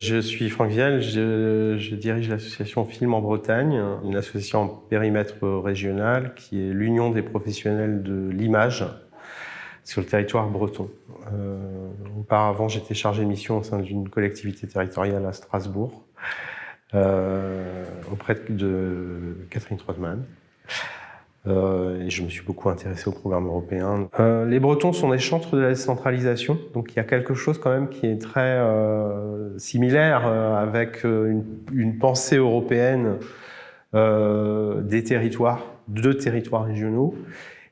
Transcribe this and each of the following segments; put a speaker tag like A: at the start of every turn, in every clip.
A: Je suis Franck Vielle, je, je dirige l'association Film en Bretagne, une association en périmètre régional qui est l'union des professionnels de l'image sur le territoire breton. Euh, auparavant, j'étais chargé de mission au sein d'une collectivité territoriale à Strasbourg, euh, auprès de Catherine Trottmann. Euh, et je me suis beaucoup intéressé au programme européen. Euh, les Bretons sont des chantres de la décentralisation, donc il y a quelque chose quand même qui est très euh, similaire euh, avec euh, une, une, pensée européenne euh, des territoires, de territoires régionaux.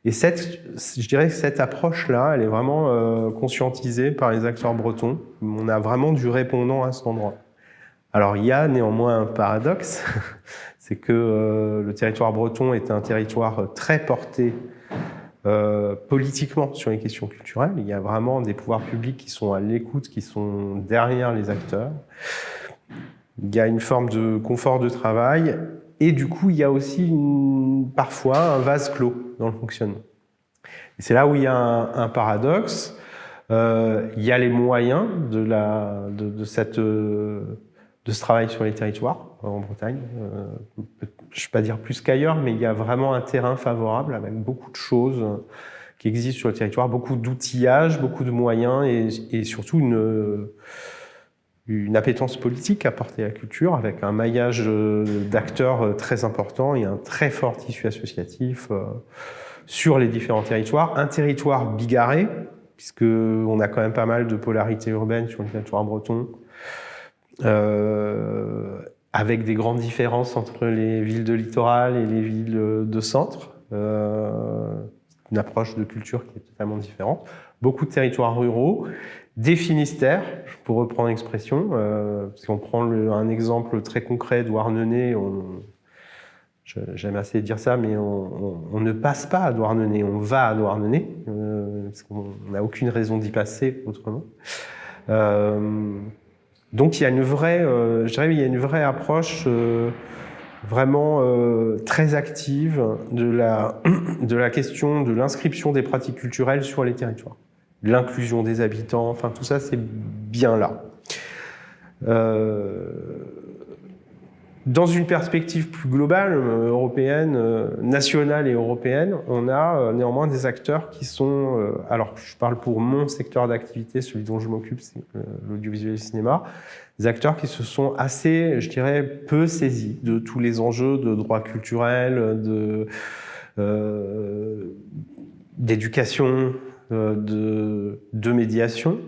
A: Et cette, je dirais que cette approche-là, elle est vraiment conscientisée par les acteurs bretons. On a vraiment du répondant à cet endroit. Alors il y a néanmoins un paradoxe, c'est que euh, le territoire breton est un territoire très porté euh, politiquement sur les questions culturelles. Il y a vraiment des pouvoirs publics qui sont à l'écoute, qui sont derrière les acteurs. Il y a une forme de confort de travail et du coup, il y a aussi parfois un vase clos dans le fonctionnement. C'est là où il y a un, paradoxe. Euh, il y a les moyens de, la, de cette de ce travail sur les territoires euh, en Bretagne. Euh, je ne vais pas dire plus qu'ailleurs, mais il y a vraiment un terrain favorable avec beaucoup de choses qui existent sur le territoire, beaucoup d'outillage, beaucoup de moyens et, surtout une, appétence politique à porter à la culture avec un maillage d'acteurs très important et un très fort tissu associatif euh, sur les différents territoires. Un territoire bigarré, puisque on a quand même pas mal de polarité urbaine sur le territoire breton, euh, avec des grandes différences entre les villes de littoral et les villes de centre. Euh, une approche de culture qui est totalement différente. Beaucoup de territoires ruraux, des Finistères, pour reprendre l'expression, euh, si on prend un exemple très concret Douarnenez, j'aime assez dire ça, mais on, ne passe pas à Douarnenez, on va à Douarnenez, euh, parce qu'on n'a aucune raison d'y passer autrement. Euh, donc il y a une vraie, euh, je dirais, il y a une vraie approche euh, vraiment euh, très active de la, de la question de l'inscription des pratiques culturelles sur les territoires. L'inclusion des habitants, enfin tout ça c'est bien là. Euh, dans une perspective plus globale, euh, européenne, euh, nationale et européenne, on a euh, néanmoins des acteurs qui sont, alors je parle pour mon secteur d'activité, celui dont je m'occupe, c'est l'audiovisuel et le cinéma, des acteurs qui se sont assez, je dirais, peu saisis de tous les enjeux de droit culturel, de d'éducation, de, de médiation.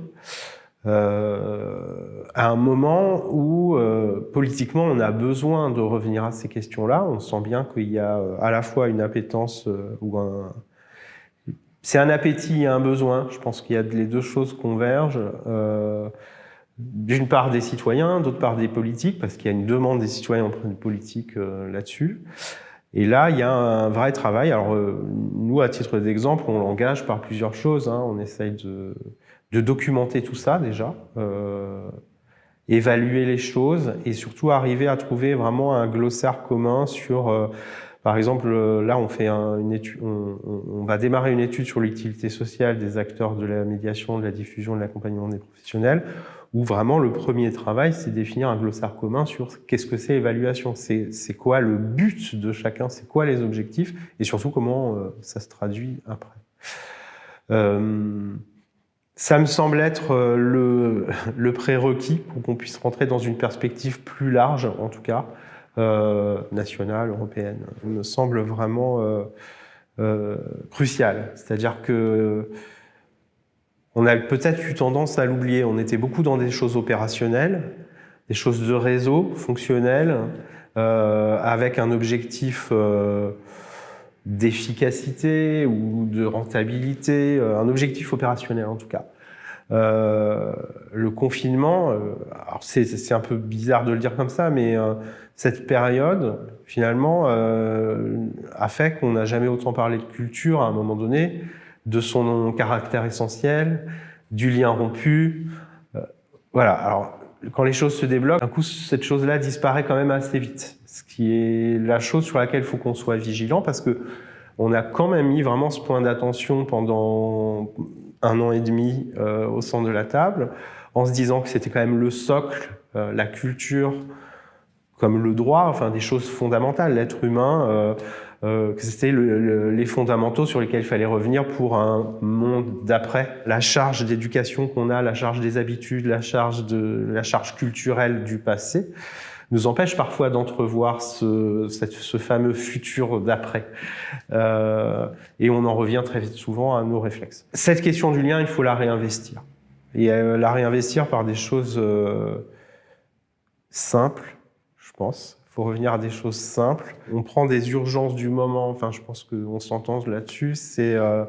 A: Euh, à un moment où euh, politiquement on a besoin de revenir à ces questions-là. On sent bien qu'il y a euh, à la fois une appétence euh, ou un... C'est un appétit et un besoin. Je pense qu'il y a les deux choses convergent. Euh, d'une part des citoyens, d'autre part des politiques, parce qu'il y a une demande des citoyens auprès des politiques là-dessus. Et là, il y a un vrai travail. Alors, nous, à titre d'exemple, on l'engage par plusieurs choses. Hein. On essaye de de documenter tout ça déjà, euh, évaluer les choses et surtout arriver à trouver vraiment un glossaire commun sur, euh, par exemple, là on fait un, une étude, on, on, va démarrer une étude sur l'utilité sociale des acteurs de la médiation, de la diffusion, de l'accompagnement des professionnels, où vraiment le premier travail c'est définir un glossaire commun sur qu'est-ce que c'est évaluation, c'est quoi le but de chacun, c'est quoi les objectifs? Et surtout comment euh, ça se traduit après. Euh, ça me semble être euh, le, prérequis pour qu'on puisse rentrer dans une perspective plus large, en tout cas, nationale, européenne. Il me semble vraiment crucial. C'est-à-dire que on a peut-être eu tendance à l'oublier. On était beaucoup dans des choses opérationnelles, des choses de réseau, fonctionnelles, euh, avec un objectif euh, d'efficacité ou de rentabilité, euh, un objectif opérationnel en tout cas. Le confinement, c'est un peu bizarre de le dire comme ça, mais cette période, finalement, a fait qu'on n'a jamais autant parlé de culture à un moment donné, de son caractère essentiel, du lien rompu. voilà, alors quand les choses se débloquent, d'un coup, cette chose-là disparaît quand même assez vite. Ce qui est la chose sur laquelle il faut qu'on soit vigilant parce que on a quand même mis vraiment ce point d'attention pendant un an et demi euh, au centre de la table, en se disant que c'était quand même le socle la culture comme le droit, enfin des choses fondamentales, l'être humain, euh, que c'était les fondamentaux sur lesquels il fallait revenir pour un monde d'après. La charge d'éducation qu'on a, la charge des habitudes, la charge, de, la charge culturelle du passé, nous empêche parfois d'entrevoir ce, ce, fameux futur d'après. Euh, et on en revient très vite souvent à nos réflexes. Cette question du lien, il faut la réinvestir. Et euh, la réinvestir par des choses euh, simples, je pense, pour revenir à des choses simples. On prend des urgences du moment, enfin je pense qu'on s'entend là-dessus, c'est euh,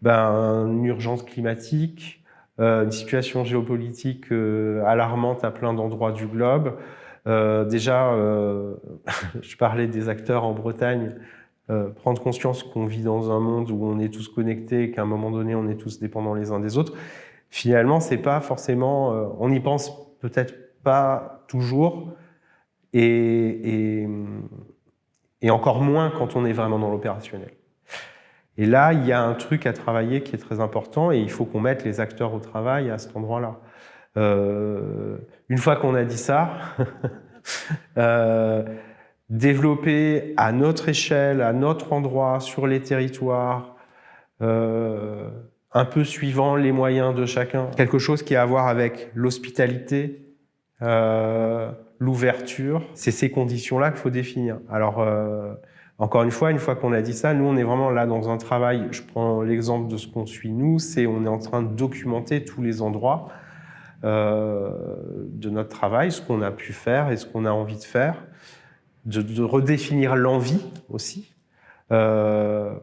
A: ben, une urgence climatique, euh, une situation géopolitique euh, alarmante à plein d'endroits du globe. déjà, je parlais des acteurs en Bretagne, prendre conscience qu'on vit dans un monde où on est tous connectés, qu'à un moment donné on est tous dépendants les uns des autres. Finalement, c'est pas forcément, on n'y pense peut-être pas toujours, et, encore moins quand on est vraiment dans l'opérationnel. Et là, il y a un truc à travailler qui est très important et il faut qu'on mette les acteurs au travail à cet endroit-là. Euh, une fois qu'on a dit ça, euh, développer à notre échelle, à notre endroit, sur les territoires, euh, un peu suivant les moyens de chacun, quelque chose qui a à voir avec l'hospitalité, c'est ces conditions-là qu'il faut définir. Alors, euh, encore une fois, une fois qu'on a dit ça, nous, on est vraiment là dans un travail, je prends l'exemple de ce qu'on suit nous, c'est on est en train de documenter tous les endroits euh, de notre travail, ce qu'on a pu faire et ce qu'on a envie de faire, de, redéfinir l'envie aussi, euh,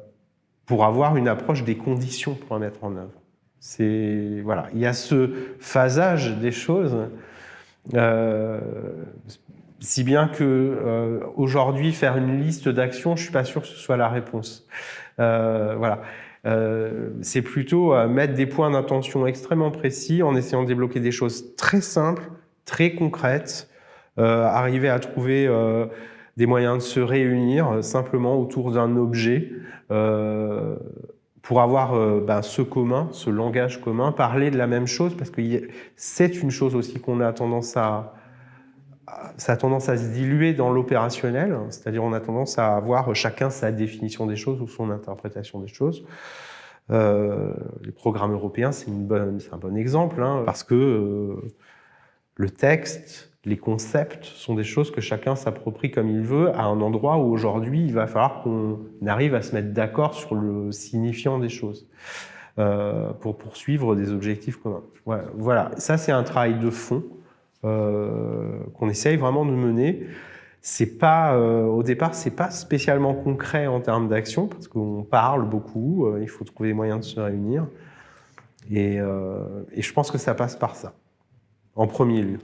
A: pour avoir une approche des conditions pour la mettre en œuvre. C'est voilà, il y a ce phasage des choses si bien que euh, aujourd'hui, faire une liste d'actions, je suis pas sûr que ce soit la réponse. Euh, voilà. c'est plutôt mettre des points d'intention extrêmement précis en essayant de débloquer des choses très simples, très concrètes, arriver à trouver des moyens de se réunir simplement autour d'un objet pour avoir euh, ben, ce commun, ce langage commun, parler de la même chose, parce que c'est une chose aussi qu'on a tendance à, ça a tendance à se diluer dans l'opérationnel, c'est-à-dire on a tendance à avoir chacun sa définition des choses ou son interprétation des choses. Euh, les programmes européens, c'est un bon exemple, hein, parce que euh, le texte, les concepts sont des choses que chacun s'approprie comme il veut à un endroit où aujourd'hui il va falloir qu'on arrive à se mettre d'accord sur le signifiant des choses euh, pour poursuivre des objectifs communs. voilà, ça c'est un travail de fond euh, qu'on essaye vraiment de mener. C'est pas, euh, au départ, c'est pas spécialement concret en termes d'action parce qu'on parle beaucoup, il faut trouver des moyens de se réunir et, et je pense que ça passe par ça, en premier lieu.